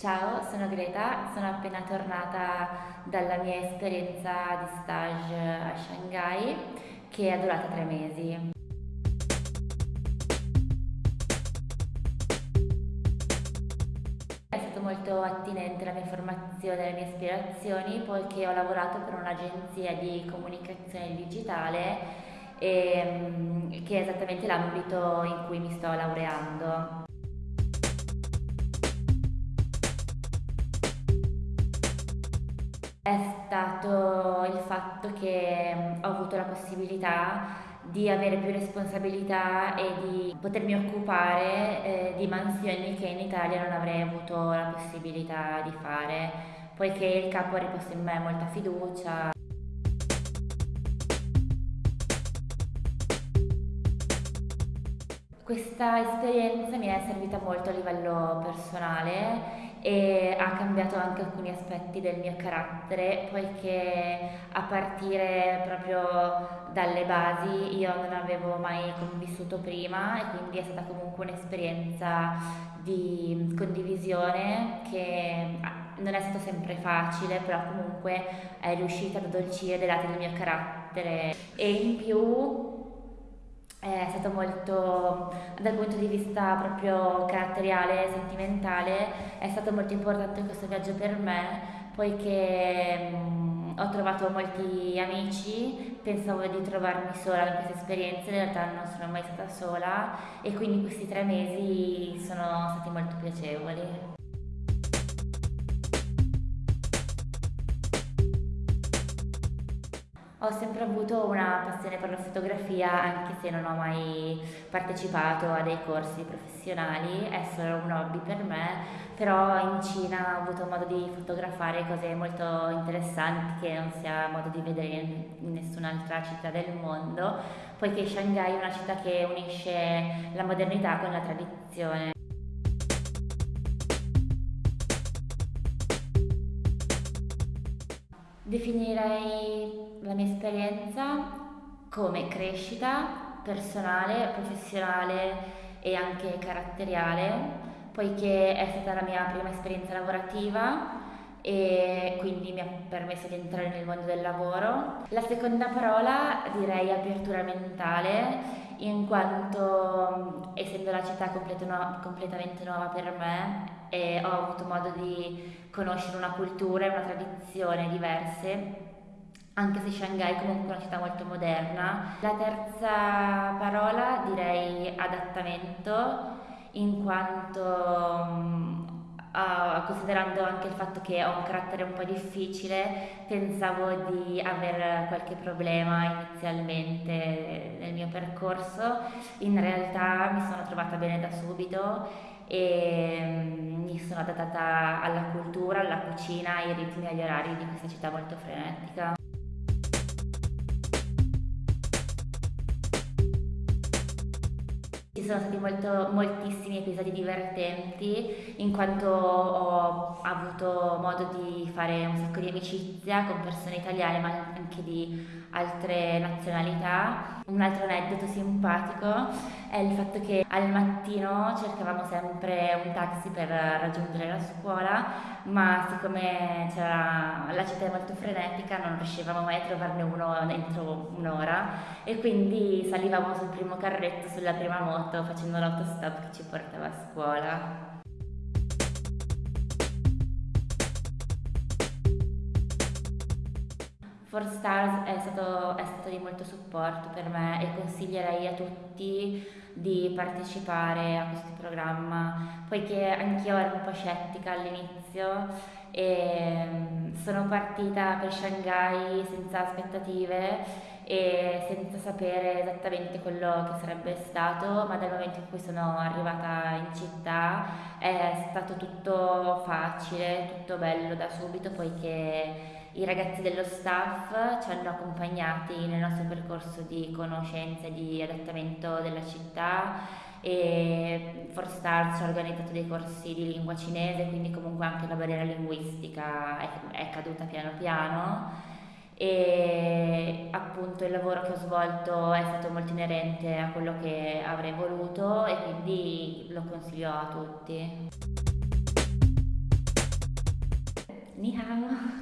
Ciao, sono Greta, sono appena tornata dalla mia esperienza di stage a Shanghai che è durata tre mesi. È stato molto attinente la mia formazione e le mie ispirazioni poiché ho lavorato per un'agenzia di comunicazione digitale e, mm, che è esattamente l'ambito in cui mi sto laureando. È stato il fatto che ho avuto la possibilità di avere più responsabilità e di potermi occupare eh, di mansioni che in Italia non avrei avuto la possibilità di fare, poiché il capo ha riposto in me molta fiducia. Questa esperienza mi è servita molto a livello personale e ha cambiato anche alcuni aspetti del mio carattere, poiché a partire proprio dalle basi io non avevo mai convissuto prima e quindi è stata comunque un'esperienza di condivisione che non è stato sempre facile, però comunque è riuscita ad addolcire dei lati del mio carattere. E in più è stato molto, dal punto di vista proprio caratteriale e sentimentale, è stato molto importante questo viaggio per me, poiché mh, ho trovato molti amici, pensavo di trovarmi sola in questa esperienza, in realtà non sono mai stata sola e quindi questi tre mesi sono stati molto piacevoli. Ho sempre avuto una passione per la fotografia, anche se non ho mai partecipato a dei corsi professionali, è solo un hobby per me, però in Cina ho avuto modo di fotografare cose molto interessanti che non si ha modo di vedere in nessun'altra città del mondo, poiché Shanghai è una città che unisce la modernità con la tradizione. Definirei la mia esperienza come crescita personale, professionale e anche caratteriale, poiché è stata la mia prima esperienza lavorativa e quindi mi ha permesso di entrare nel mondo del lavoro. La seconda parola direi apertura mentale, in quanto essendo la città completamente nuova per me e ho avuto modo di conoscere una cultura e una tradizione diverse anche se Shanghai è comunque una città molto moderna. La terza parola direi adattamento, in quanto considerando anche il fatto che ho un carattere un po' difficile, pensavo di avere qualche problema inizialmente nel mio percorso, in realtà mi sono trovata bene da subito e um, mi sono adattata alla cultura, alla cucina, ai ritmi e agli orari di questa città molto frenetica. Ci sono stati molto, moltissimi episodi divertenti in quanto ho avuto modo di fare un sacco di amicizia con persone italiane ma anche di altre nazionalità. Un altro aneddoto simpatico è il fatto che al mattino cercavamo sempre un taxi per raggiungere la scuola, ma siccome la città è molto frenetica non riuscivamo mai a trovarne uno entro un'ora e quindi salivamo sul primo carretto, sulla prima moto, facendo l'autostop che ci portava a scuola. For Stars è stato, è stato, di molto supporto per me e consiglierei a tutti di partecipare a questo programma, poiché anch'io ero un po' scettica all'inizio e mm, sono partita per Shanghai senza aspettative e senza sapere esattamente quello che sarebbe stato, ma dal momento in cui sono arrivata in città è stato tutto facile, tutto bello da subito, poiché i ragazzi dello staff ci hanno accompagnati nel nostro percorso di conoscenza e di adattamento della città e Forstar ci ha organizzato dei corsi di lingua cinese, quindi comunque anche la barriera linguistica è, è caduta piano piano e appunto il lavoro che ho svolto è stato molto inerente a quello che avrei voluto e quindi lo consiglio a tutti. Ni hao.